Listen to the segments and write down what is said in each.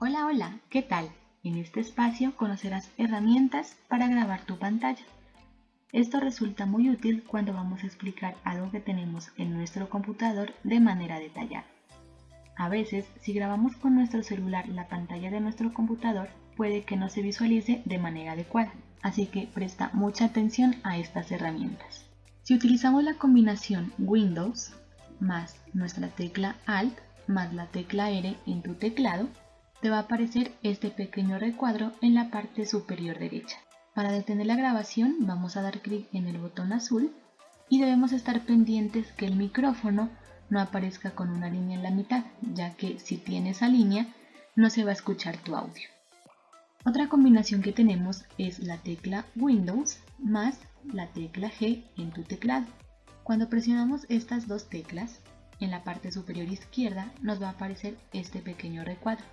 Hola, hola, ¿qué tal? En este espacio conocerás herramientas para grabar tu pantalla. Esto resulta muy útil cuando vamos a explicar algo que tenemos en nuestro computador de manera detallada. A veces, si grabamos con nuestro celular la pantalla de nuestro computador, puede que no se visualice de manera adecuada, así que presta mucha atención a estas herramientas. Si utilizamos la combinación Windows más nuestra tecla Alt más la tecla R en tu teclado, te va a aparecer este pequeño recuadro en la parte superior derecha. Para detener la grabación vamos a dar clic en el botón azul y debemos estar pendientes que el micrófono no aparezca con una línea en la mitad, ya que si tiene esa línea no se va a escuchar tu audio. Otra combinación que tenemos es la tecla Windows más la tecla G en tu teclado. Cuando presionamos estas dos teclas, en la parte superior izquierda nos va a aparecer este pequeño recuadro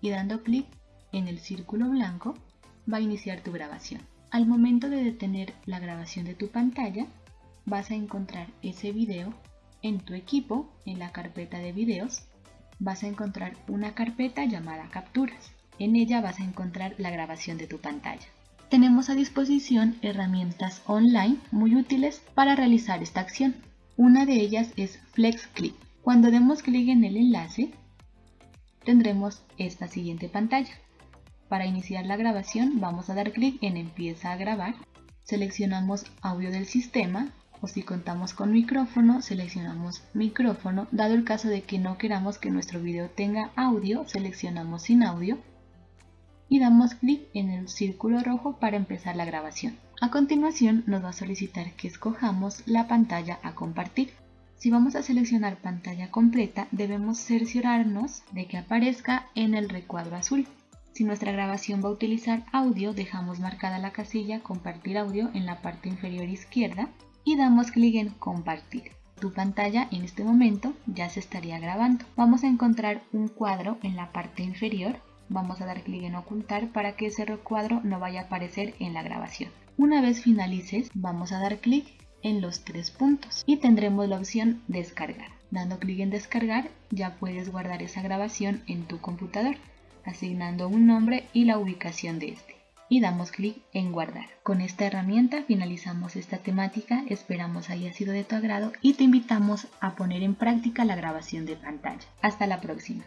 y dando clic en el círculo blanco va a iniciar tu grabación. Al momento de detener la grabación de tu pantalla, vas a encontrar ese video en tu equipo, en la carpeta de videos, vas a encontrar una carpeta llamada capturas. En ella vas a encontrar la grabación de tu pantalla. Tenemos a disposición herramientas online muy útiles para realizar esta acción. Una de ellas es FlexClip. Cuando demos clic en el enlace, tendremos esta siguiente pantalla. Para iniciar la grabación vamos a dar clic en empieza a grabar, seleccionamos audio del sistema o si contamos con micrófono seleccionamos micrófono, dado el caso de que no queramos que nuestro video tenga audio seleccionamos sin audio y damos clic en el círculo rojo para empezar la grabación. A continuación nos va a solicitar que escojamos la pantalla a compartir. Si vamos a seleccionar pantalla completa, debemos cerciorarnos de que aparezca en el recuadro azul. Si nuestra grabación va a utilizar audio, dejamos marcada la casilla Compartir audio en la parte inferior izquierda y damos clic en Compartir. Tu pantalla en este momento ya se estaría grabando. Vamos a encontrar un cuadro en la parte inferior. Vamos a dar clic en Ocultar para que ese recuadro no vaya a aparecer en la grabación. Una vez finalices, vamos a dar clic en los tres puntos y tendremos la opción descargar. Dando clic en descargar ya puedes guardar esa grabación en tu computador, asignando un nombre y la ubicación de este. Y damos clic en guardar. Con esta herramienta finalizamos esta temática, esperamos haya sido de tu agrado y te invitamos a poner en práctica la grabación de pantalla. Hasta la próxima.